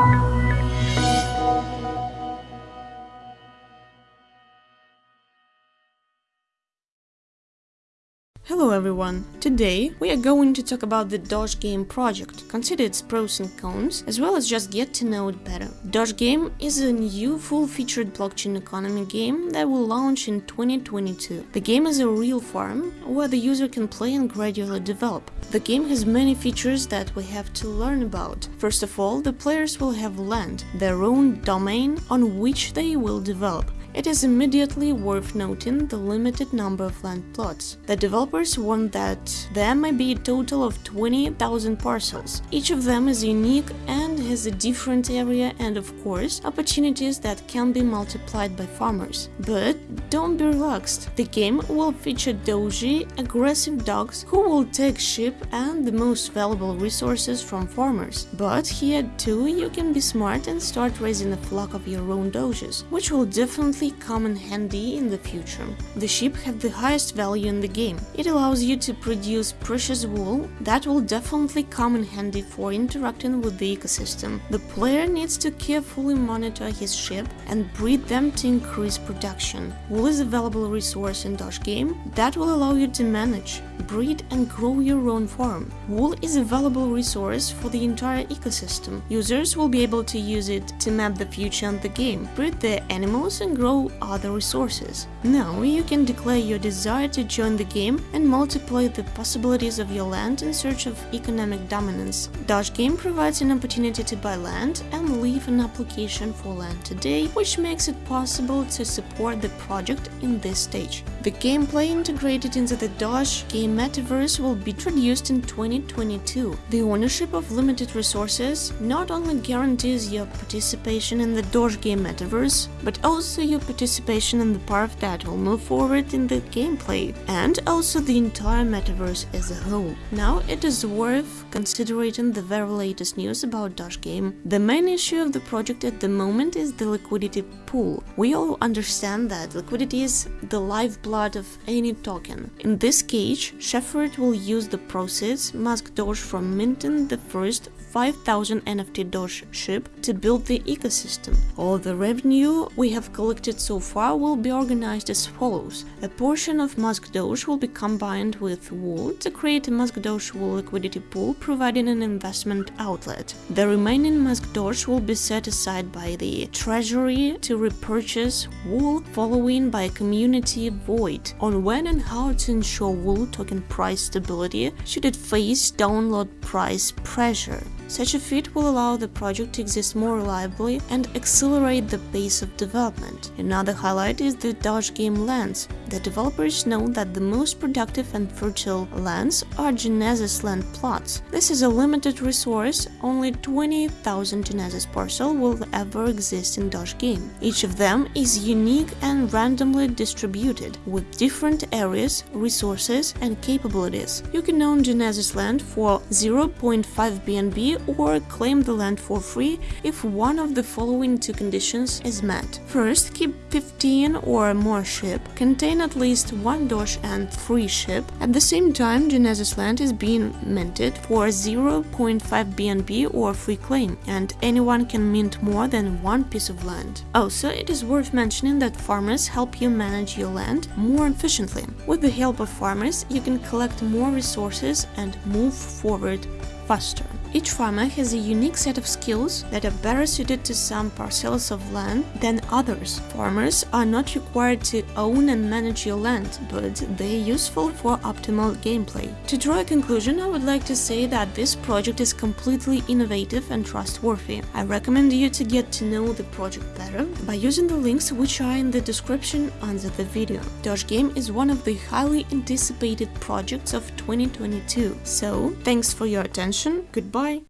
thank you. Hello everyone! Today we are going to talk about the Dodge Game project, consider its pros and cons, as well as just get to know it better. Dodge Game is a new full-featured blockchain economy game that will launch in 2022. The game is a real farm where the user can play and gradually develop. The game has many features that we have to learn about. First of all, the players will have land, their own domain on which they will develop. It is immediately worth noting the limited number of land plots. The developers want that there may be a total of 20,000 parcels. Each of them is unique and has a different area and, of course, opportunities that can be multiplied by farmers. But don't be relaxed. The game will feature doji, aggressive dogs who will take sheep and the most valuable resources from farmers. But here too you can be smart and start raising a flock of your own dojis, which will definitely come in handy in the future. The sheep have the highest value in the game. It allows you to produce precious wool that will definitely come in handy for interacting with the ecosystem. The player needs to carefully monitor his ship and breed them to increase production. Wool is a valuable resource in Doge game? That will allow you to manage, breed and grow your own farm. Wool is a valuable resource for the entire ecosystem. Users will be able to use it to map the future of the game, breed their animals and grow other resources. Now you can declare your desire to join the game and multiply the possibilities of your land in search of economic dominance. Doge Game provides an opportunity to buy land and leave an application for land today, which makes it possible to support the project in this stage. The gameplay integrated into the Doge Game Metaverse will be introduced in 2022. The ownership of limited resources not only guarantees your participation in the Doge Game Metaverse, but also your participation in the path that will move forward in the gameplay, and also the entire metaverse as a whole. Now it is worth considering the very latest news about Doge Game. The main issue of the project at the moment is the liquidity pool. We all understand that liquidity is the lifeblood of any token. In this case, Shepherd will use the proceeds Mask Doge from minting the first 5000 NFT Doge ship to build the ecosystem. All the revenue we have collected so far will be organized as follows. A portion of Mask Doge will be combined with Wool to create a Mask Doge Wool liquidity pool providing an investment outlet. The remaining Mask Doge will be set aside by the treasury to repurchase Wool following by a community vote on when and how to ensure Wool token price stability should it face download price pressure. Such a feat will allow the project to exist more reliably and accelerate the pace of development. Another highlight is the Dodge game lands. The developers know that the most productive and fertile lands are Genesis land plots. This is a limited resource, only 20,000 Genesis parcel will ever exist in Dodge game. Each of them is unique and randomly distributed, with different areas, resources and capabilities. You can own Genesis land for 0.5 BNB or claim the land for free if one of the following two conditions is met. First, keep 15 or more ship, contain at least one Doge and three ship. At the same time, Genesis land is being minted for 0.5 BNB or free claim, and anyone can mint more than one piece of land. Also, it is worth mentioning that farmers help you manage your land more efficiently. With the help of farmers, you can collect more resources and move forward faster. Each farmer has a unique set of skills that are better suited to some parcels of land than others. Farmers are not required to own and manage your land, but they are useful for optimal gameplay. To draw a conclusion, I would like to say that this project is completely innovative and trustworthy. I recommend you to get to know the project better by using the links which are in the description under the video. Doge Game is one of the highly anticipated projects of 2022. So, thanks for your attention, goodbye Bye.